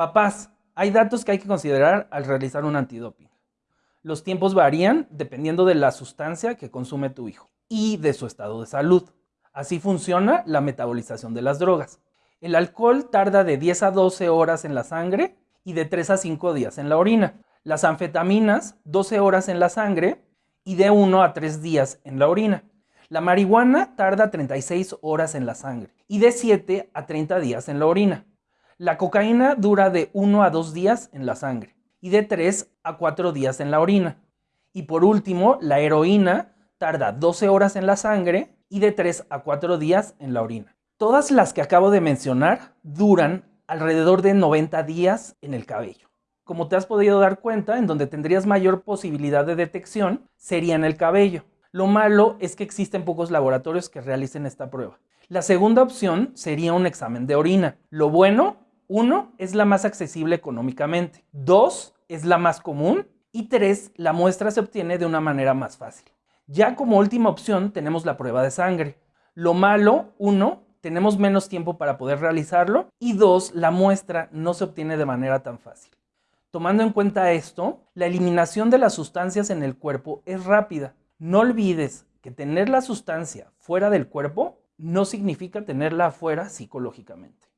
Papás, hay datos que hay que considerar al realizar un antidoping. Los tiempos varían dependiendo de la sustancia que consume tu hijo y de su estado de salud. Así funciona la metabolización de las drogas. El alcohol tarda de 10 a 12 horas en la sangre y de 3 a 5 días en la orina. Las anfetaminas, 12 horas en la sangre y de 1 a 3 días en la orina. La marihuana tarda 36 horas en la sangre y de 7 a 30 días en la orina. La cocaína dura de 1 a 2 días en la sangre y de 3 a 4 días en la orina. Y por último, la heroína tarda 12 horas en la sangre y de 3 a 4 días en la orina. Todas las que acabo de mencionar duran alrededor de 90 días en el cabello. Como te has podido dar cuenta, en donde tendrías mayor posibilidad de detección sería en el cabello. Lo malo es que existen pocos laboratorios que realicen esta prueba. La segunda opción sería un examen de orina. Lo bueno uno, es la más accesible económicamente. Dos, es la más común. Y tres, la muestra se obtiene de una manera más fácil. Ya como última opción tenemos la prueba de sangre. Lo malo, uno, tenemos menos tiempo para poder realizarlo. Y dos, la muestra no se obtiene de manera tan fácil. Tomando en cuenta esto, la eliminación de las sustancias en el cuerpo es rápida. No olvides que tener la sustancia fuera del cuerpo no significa tenerla afuera psicológicamente.